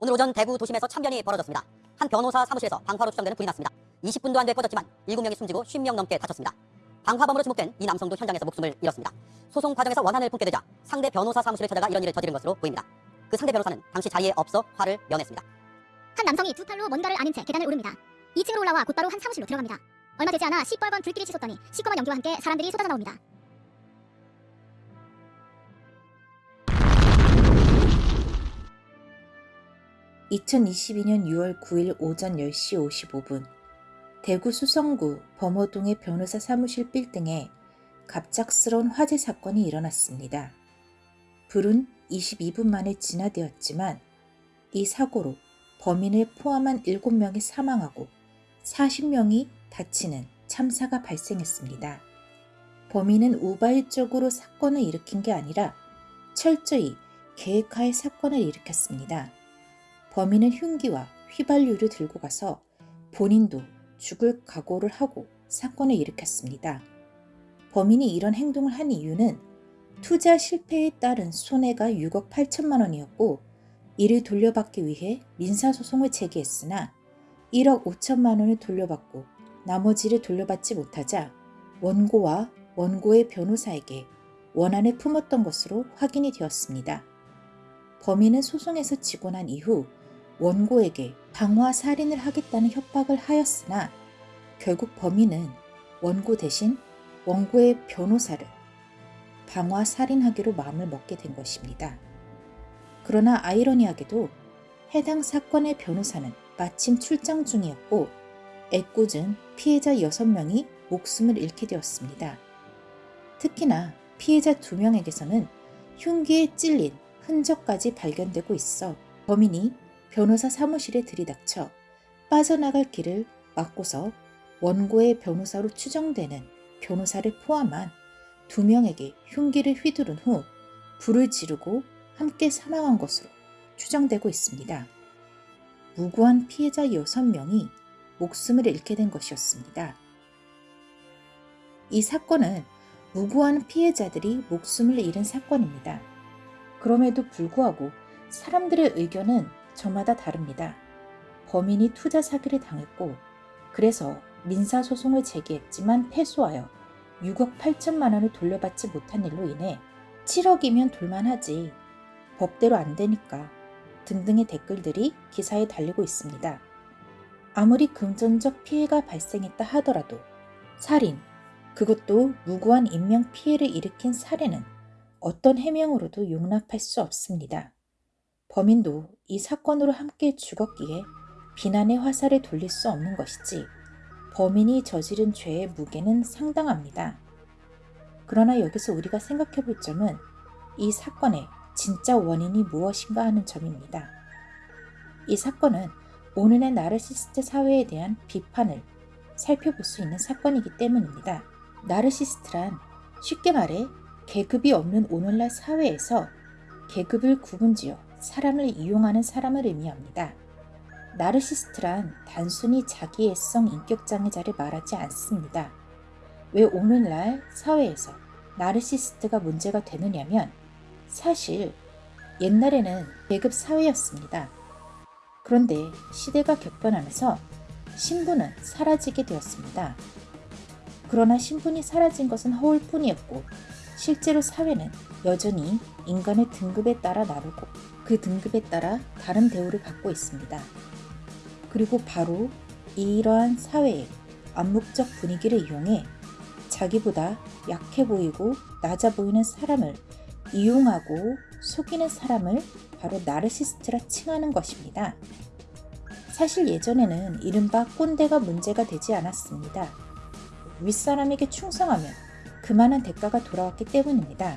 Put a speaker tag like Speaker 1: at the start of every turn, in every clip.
Speaker 1: 오늘 오전 대구 도심에서 참변이 벌어졌습니다. 한 변호사 사무실에서 방화로 추정되는 불이 났습니다. 20분도 안 돼 꺼졌지만 7명이 숨지고 50명 넘게 다쳤습니다. 방화범으로 지목된 이 남성도 현장에서 목숨을 잃었습니다. 소송 과정에서 원한을 품게 되자 상대 변호사 사무실을 찾아가 이런 일을 저지른 것으로 보입니다. 그 상대 변호사는 당시 자리에 없어 화를 면했습니다.
Speaker 2: 한 남성이 두 팔로 뭔가를 아는 채 계단을 오릅니다. 2층으로 올라와 곧바로 한 사무실로 들어갑니다. 얼마 되지 않아 시뻘건 불길이 치솟더니 시꺼먼 연기와 함께 사람들이 쏟아져 나옵니다.
Speaker 3: (2022년 6월 9일) 오전 10시 55분 대구 수성구 범어동의 변호사 사무실 빌딩에 갑작스러운 화재 사건이 일어났습니다. 불은 22분 만에 진화되었지만 이 사고로 범인을 포함한 7명이 사망하고 40명이 다치는 참사가 발생했습니다. 범인은 우발적으로 사건을 일으킨 게 아니라 철저히 계획하에 사건을 일으켰습니다. 범인은 흉기와 휘발유를 들고 가서 본인도 죽을 각오를 하고 사건을 일으켰습니다. 범인이 이런 행동을 한 이유는 투자 실패에 따른 손해가 6억 8천만 원이었고 이를 돌려받기 위해 민사소송을 제기했으나 1억 5천만 원을 돌려받고 나머지를 돌려받지 못하자 원고와 원고의 변호사에게 원한을 품었던 것으로 확인이 되었습니다. 범인은 소송에서 지고 난 이후 원고에게 방화 살인을 하겠다는 협박을 하였으나 결국 범인은 원고 대신 원고의 변호사를 방화 살인하기로 마음을 먹게 된 것입니다. 그러나 아이러니하게도 해당 사건의 변호사는 마침 출장 중이었고 애꿎은 피해자 6명이 목숨을 잃게 되었습니다. 특히나 피해자 2명에게서는 흉기에 찔린 흔적까지 발견되고 있어 범인이 변호사 사무실에 들이닥쳐 빠져나갈 길을 막고서 원고의 변호사로 추정되는 변호사를 포함한 두 명에게 흉기를 휘두른 후 불을 지르고 함께 사망한 것으로 추정되고 있습니다. 무고한 피해자 6명이 목숨을 잃게 된 것이었습니다. 이 사건은 무고한 피해자들이 목숨을 잃은 사건입니다. 그럼에도 불구하고 사람들의 의견은 저마다 다릅니다. 범인이 투자 사기를 당했고 그래서 민사소송을 제기했지만 패소하여 6억 8천만 원을 돌려받지 못한 일로 인해 7억이면 돌만하지 법대로 안 되니까 등등의 댓글들이 기사에 달리고 있습니다. 아무리 금전적 피해가 발생했다 하더라도 살인, 그것도 무고한 인명 피해를 일으킨 살해는 어떤 해명으로도 용납할 수 없습니다. 범인도 이 사건으로 함께 죽었기에 비난의 화살을 돌릴 수 없는 것이지 범인이 저지른 죄의 무게는 상당합니다. 그러나 여기서 우리가 생각해 볼 점은 이 사건의 진짜 원인이 무엇인가 하는 점입니다. 이 사건은 오늘의 나르시스트 사회에 대한 비판을 살펴볼 수 있는 사건이기 때문입니다. 나르시스트란 쉽게 말해 계급이 없는 오늘날 사회에서 계급을 구분지어 사람을 이용하는 사람을 의미합니다. 나르시스트란 단순히 자기의 성 인격장애자를 말하지 않습니다. 왜 오늘날 사회에서 나르시스트가 문제가 되느냐면 사실 옛날에는 계급 사회였습니다. 그런데 시대가 격변하면서 신분은 사라지게 되었습니다. 그러나 신분이 사라진 것은 허울 뿐이었고 실제로 사회는 여전히 인간의 등급에 따라 나누고 그 등급에 따라 다른 대우를 받고 있습니다. 그리고 바로 이러한 사회의 암묵적 분위기를 이용해 자기보다 약해 보이고 낮아 보이는 사람을 이용하고 속이는 사람을 바로 나르시스트라 칭하는 것입니다. 사실 예전에는 이른바 꼰대가 문제가 되지 않았습니다. 윗사람에게 충성하면 그만한 대가가 돌아왔기 때문입니다.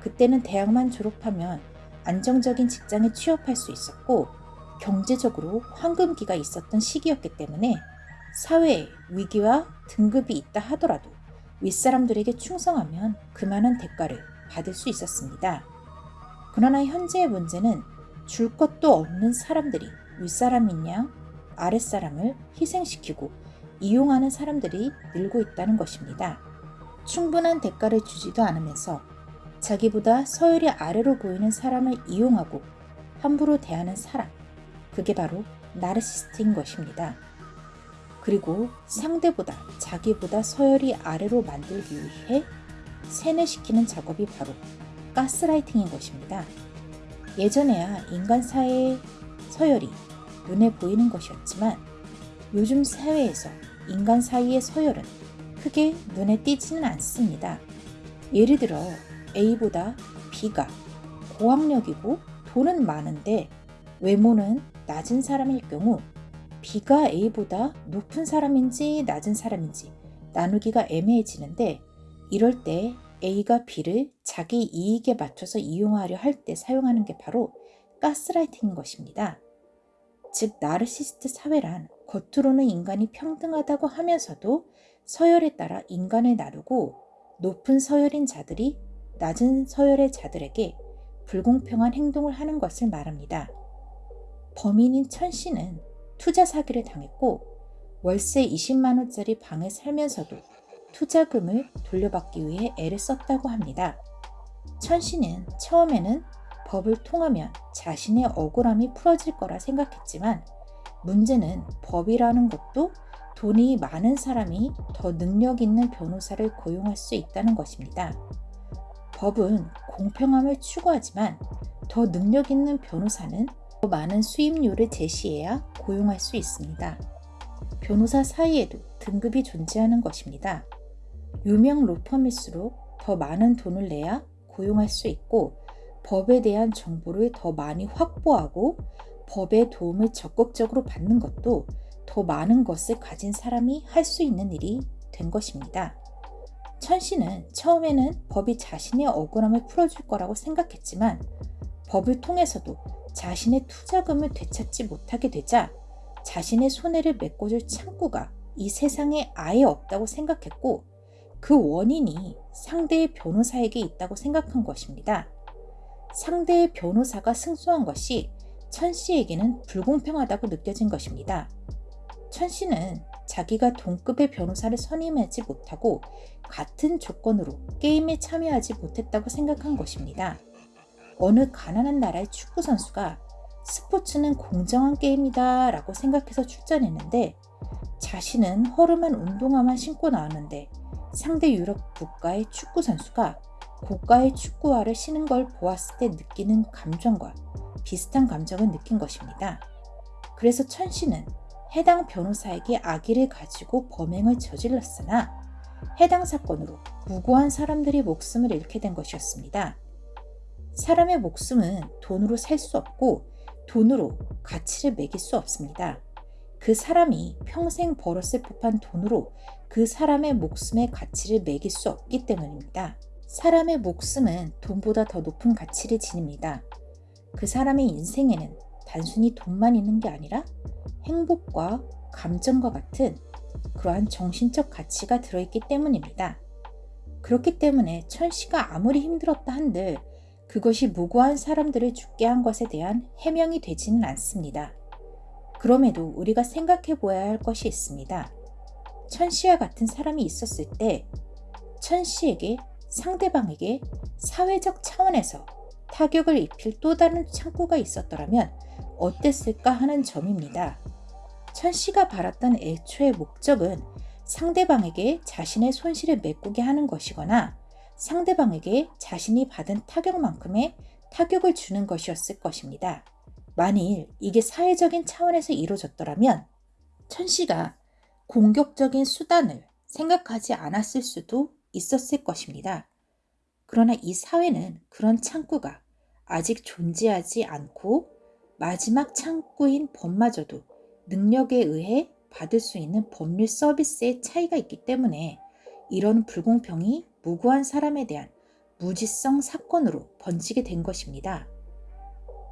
Speaker 3: 그때는 대학만 졸업하면 안정적인 직장에 취업할 수 있었고 경제적으로 황금기가 있었던 시기였기 때문에 사회에 위기와 등급이 있다 하더라도 윗사람들에게 충성하면 그만한 대가를 받을 수 있었습니다. 그러나 현재의 문제는 줄 것도 없는 사람들이 윗사람인 양 아랫사람을 희생시키고 이용하는 사람들이 늘고 있다는 것입니다. 충분한 대가를 주지도 않으면서 자기보다 서열이 아래로 보이는 사람을 이용하고 함부로 대하는 사람, 그게 바로 나르시스트인 것입니다. 그리고 상대보다 자기보다 서열이 아래로 만들기 위해 세뇌시키는 작업이 바로 가스라이팅인 것입니다. 예전에야 인간 사회의 서열이 눈에 보이는 것이었지만 요즘 사회에서 인간 사이의 서열은 크게 눈에 띄지는 않습니다. 예를 들어 A보다 B가 고학력이고 돈은 많은데 외모는 낮은 사람일 경우 B가 A보다 높은 사람인지 낮은 사람인지 나누기가 애매해지는데 이럴 때 A가 B를 자기 이익에 맞춰서 이용하려 할 때 사용하는 게 바로 가스라이팅인 것입니다. 즉 나르시스트 사회란 겉으로는 인간이 평등하다고 하면서도 서열에 따라 인간을 나누고 높은 서열인 자들이 낮은 서열의 자들에게 불공평한 행동을 하는 것을 말합니다. 범인인 천 씨는 투자 사기를 당했고 월세 20만 원짜리 방에 살면서도 투자금을 돌려받기 위해 애를 썼다고 합니다. 천 씨는 처음에는 법을 통하면 자신의 억울함이 풀어질 거라 생각했지만 문제는 법이라는 것도 돈이 많은 사람이 더 능력 있는 변호사를 고용할 수 있다는 것입니다. 법은 공평함을 추구하지만 더 능력 있는 변호사는 더 많은 수임료를 제시해야 고용할 수 있습니다. 변호사 사이에도 등급이 존재하는 것입니다. 유명 로펌일수록 더 많은 돈을 내야 고용할 수 있고 법에 대한 정보를 더 많이 확보하고 법의 도움을 적극적으로 받는 것도 더 많은 것을 가진 사람이 할 수 있는 일이 된 것입니다. 천 씨는 처음에는 법이 자신의 억울함을 풀어줄 거라고 생각했지만 법을 통해서도 자신의 투자금을 되찾지 못하게 되자 자신의 손해를 메꿔줄 창구가 이 세상에 아예 없다고 생각했고 그 원인이 상대의 변호사에게 있다고 생각한 것입니다. 상대의 변호사가 승소한 것이 천 씨에게는 불공평하다고 느껴진 것입니다. 천 씨는 자기가 동급의 변호사를 선임하지 못하고 같은 조건으로 게임에 참여하지 못했다고 생각한 것입니다. 어느 가난한 나라의 축구 선수가 스포츠는 공정한 게임이다 라고 생각해서 출전했는데 자신은 허름한 운동화만 신고 나왔는데 상대 유럽 국가의 축구 선수가 고가의 축구화를 신은 걸 보았을 때 느끼는 감정과 비슷한 감정을 느낀 것입니다. 그래서 천 씨는 해당 변호사에게 악의를 가지고 범행을 저질렀으나 해당 사건으로 무고한 사람들이 목숨을 잃게 된 것이었습니다. 사람의 목숨은 돈으로 살 수 없고 돈으로 가치를 매길 수 없습니다. 그 사람이 평생 벌었을 법한 돈으로 그 사람의 목숨의 가치를 매길 수 없기 때문입니다. 사람의 목숨은 돈보다 더 높은 가치를 지닙니다. 그 사람의 인생에는 단순히 돈만 있는 게 아니라 행복과 감정과 같은 그러한 정신적 가치가 들어있기 때문입니다. 그렇기 때문에 천 씨가 아무리 힘들었다 한들 그것이 무고한 사람들을 죽게 한 것에 대한 해명이 되지는 않습니다. 그럼에도 우리가 생각해 보아야 할 것이 있습니다. 천 씨와 같은 사람이 있었을 때 천 씨에게 상대방에게 사회적 차원에서 타격을 입힐 또 다른 창구가 있었더라면 어땠을까 하는 점입니다. 천 씨가 바랐던 애초의 목적은 상대방에게 자신의 손실을 메꾸게 하는 것이거나 상대방에게 자신이 받은 타격만큼의 타격을 주는 것이었을 것입니다. 만일 이게 사회적인 차원에서 이루어졌더라면 천 씨가 공격적인 수단을 생각하지 않았을 수도 있었을 것입니다. 그러나 이 사회는 그런 창구가 아직 존재하지 않고 마지막 창구인 법마저도 능력에 의해 받을 수 있는 법률 서비스의 차이가 있기 때문에 이런 불공평이 무고한 사람에 대한 무지성 사건으로 번지게 된 것입니다.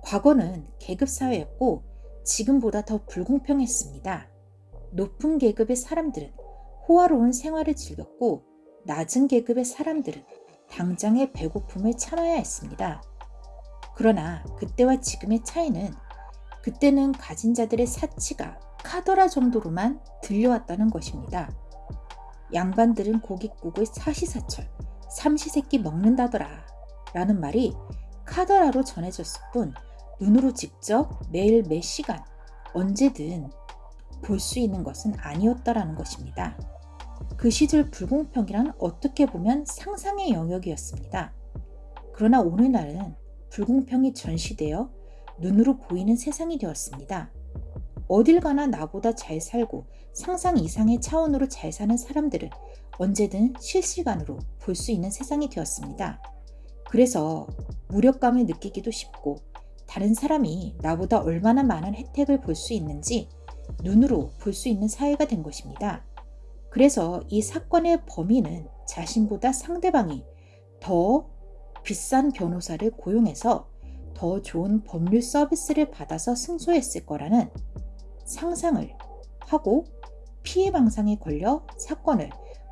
Speaker 3: 과거는 계급사회였고 지금보다 더 불공평했습니다. 높은 계급의 사람들은 호화로운 생활을 즐겼고 낮은 계급의 사람들은 당장의 배고픔을 참아야 했습니다. 그러나 그때와 지금의 차이는 그때는 가진 자들의 사치가 카더라 정도로만 들려왔다는 것입니다. 양반들은 고깃국을 사시사철 삼시세끼 먹는다더라 라는 말이 카더라로 전해졌을 뿐 눈으로 직접 매일 몇 시간 언제든 볼 수 있는 것은 아니었다라는 것입니다. 그 시절 불공평이란 어떻게 보면 상상의 영역이었습니다. 그러나 오늘날은 불공평이 전시되어 눈으로 보이는 세상이 되었습니다. 어딜 가나 나보다 잘 살고 상상 이상의 차원으로 잘 사는 사람들을 언제든 실시간으로 볼 수 있는 세상이 되었습니다. 그래서 무력감을 느끼기도 쉽고 다른 사람이 나보다 얼마나 많은 혜택을 볼 수 있는지 눈으로 볼 수 있는 사회가 된 것입니다. 그래서 이 사건의 범인은 자신보다 상대방이 더 비싼 변호사를 고용해서 더 좋은 법률 서비스를 받아서 승소했을 거라는 상상을 하고 피해 방상에 걸려 사건을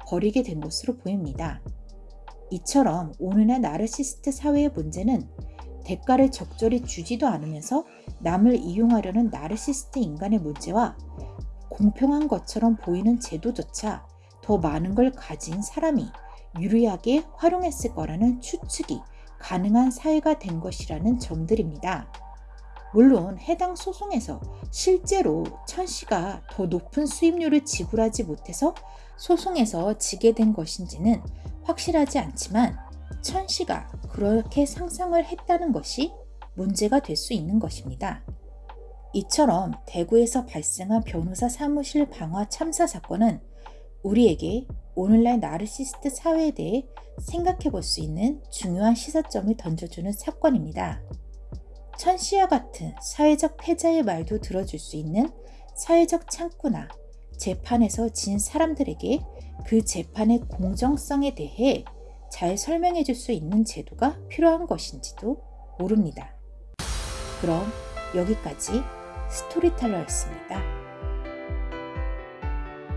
Speaker 3: 벌이게 된 것으로 보입니다. 이처럼 오늘날 나르시스트 사회의 문제는 대가를 적절히 주지도 않으면서 남을 이용하려는 나르시스트 인간의 문제와 공평한 것처럼 보이는 제도조차 더 많은 걸 가진 사람이 유리하게 활용했을 거라는 추측이 가능한 사회가 된 것이라는 점들입니다. 물론 해당 소송에서 실제로 천 씨가 더 높은 수임료를 지불하지 못해서 소송에서 지게 된 것인지는 확실하지 않지만 천 씨가 그렇게 상상을 했다는 것이 문제가 될 수 있는 것입니다. 이처럼 대구에서 발생한 변호사 사무실 방화 참사 사건은 우리에게 오늘날 나르시스트 사회에 대해 생각해 볼 수 있는 중요한 시사점을 던져주는 사건입니다. 천 씨와 같은 사회적 패자의 말도 들어줄 수 있는 사회적 창구나 재판에서 진 사람들에게 그 재판의 공정성에 대해 잘 설명해 줄 수 있는 제도가 필요한 것인지도 모릅니다. 그럼 여기까지 스토리텔러였습니다.